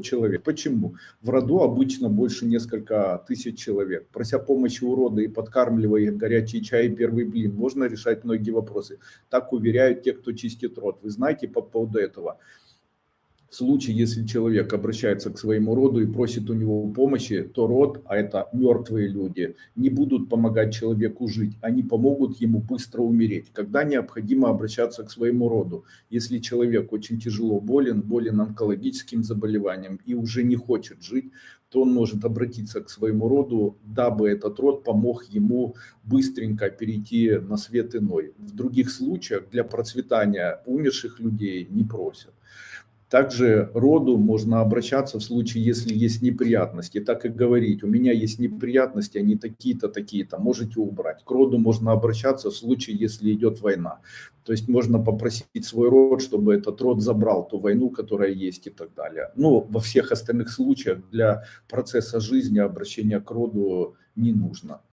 человек. Почему? В роду обычно больше несколько тысяч человек. Прося помощи у рода и подкармливая их горячий чай и первый блин, можно решать многие вопросы. Так уверяют те, кто чистит род. Вы знаете по поводу этого? В случае, если человек обращается к своему роду и просит у него помощи, то род, а это мертвые люди, не будут помогать человеку жить, они помогут ему быстро умереть. Когда необходимо обращаться к своему роду? Если человек очень тяжело болен, болен онкологическим заболеванием и уже не хочет жить, то он может обратиться к своему роду, дабы этот род помог ему быстренько перейти на свет иной. В других случаях для процветания умерших людей не просят. Также роду можно обращаться в случае, если есть неприятности, так и говорить, у меня есть неприятности, они такие-то, такие-то, можете убрать. К роду можно обращаться в случае, если идет война. То есть можно попросить свой род, чтобы этот род забрал ту войну, которая есть и так далее. Но во всех остальных случаях для процесса жизни обращение к роду не нужно.